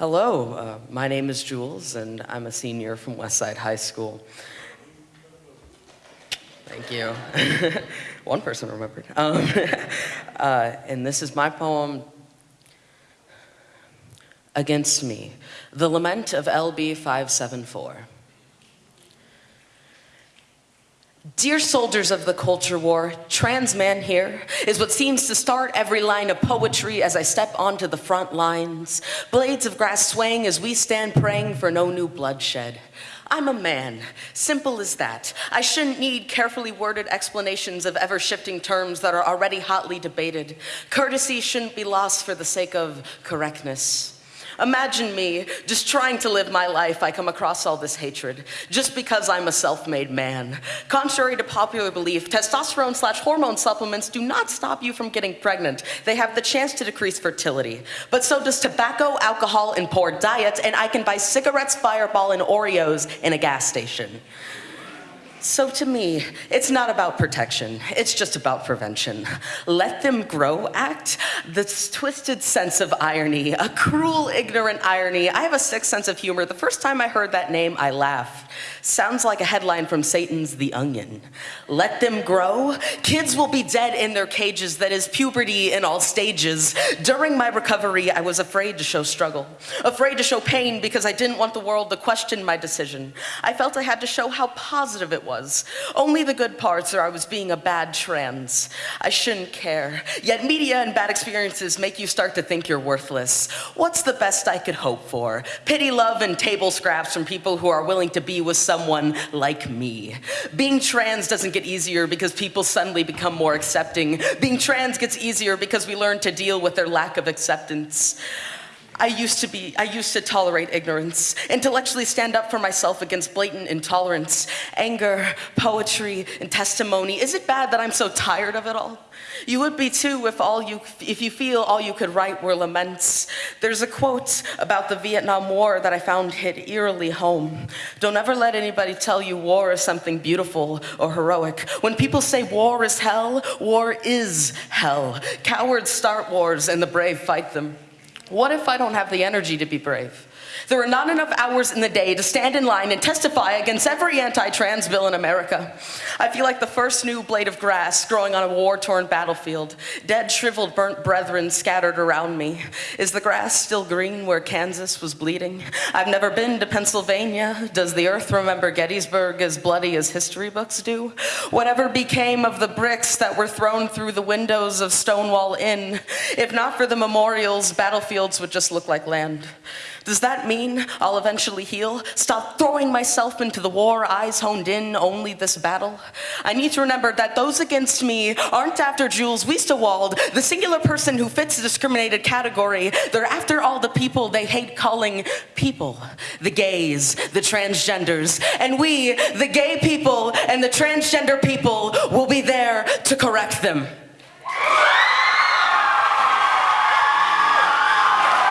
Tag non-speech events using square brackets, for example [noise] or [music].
Hello, uh, my name is Jules, and I'm a senior from Westside High School. Thank you. [laughs] One person remembered. Um, [laughs] uh, and this is my poem, Against Me, The Lament of LB 574. Dear soldiers of the culture war, trans man here is what seems to start every line of poetry as I step onto the front lines. Blades of grass swaying as we stand praying for no new bloodshed. I'm a man, simple as that. I shouldn't need carefully worded explanations of ever-shifting terms that are already hotly debated. Courtesy shouldn't be lost for the sake of correctness. Imagine me just trying to live my life, I come across all this hatred just because I'm a self-made man. Contrary to popular belief, testosterone slash hormone supplements do not stop you from getting pregnant. They have the chance to decrease fertility. But so does tobacco, alcohol, and poor diet, and I can buy cigarettes, Fireball, and Oreos in a gas station. So to me, it's not about protection, it's just about prevention. Let them grow act, this twisted sense of irony, a cruel, ignorant irony. I have a sick sense of humor. The first time I heard that name, I laughed. Sounds like a headline from Satan's The Onion. Let them grow? Kids will be dead in their cages, that is puberty in all stages. During my recovery, I was afraid to show struggle, afraid to show pain because I didn't want the world to question my decision. I felt I had to show how positive it was was. Only the good parts or I was being a bad trans. I shouldn't care. Yet media and bad experiences make you start to think you're worthless. What's the best I could hope for? Pity, love, and table scraps from people who are willing to be with someone like me. Being trans doesn't get easier because people suddenly become more accepting. Being trans gets easier because we learn to deal with their lack of acceptance. I used to be, I used to tolerate ignorance, intellectually stand up for myself against blatant intolerance, anger, poetry, and testimony. Is it bad that I'm so tired of it all? You would be too if all you, if you feel all you could write were laments. There's a quote about the Vietnam War that I found hit eerily home. Don't ever let anybody tell you war is something beautiful or heroic. When people say war is hell, war is hell. Cowards start wars and the brave fight them. What if I don't have the energy to be brave? There are not enough hours in the day to stand in line and testify against every anti-trans bill in America. I feel like the first new blade of grass growing on a war-torn battlefield, dead, shriveled, burnt brethren scattered around me. Is the grass still green where Kansas was bleeding? I've never been to Pennsylvania. Does the earth remember Gettysburg as bloody as history books do? Whatever became of the bricks that were thrown through the windows of Stonewall Inn? If not for the memorials, battlefields would just look like land. Does that mean I'll eventually heal? Stop throwing myself into the war, eyes honed in, only this battle? I need to remember that those against me aren't after Jules Wiestewald, the singular person who fits the discriminated category. They're after all the people they hate calling people, the gays, the transgenders. And we, the gay people and the transgender people, will be there to correct them.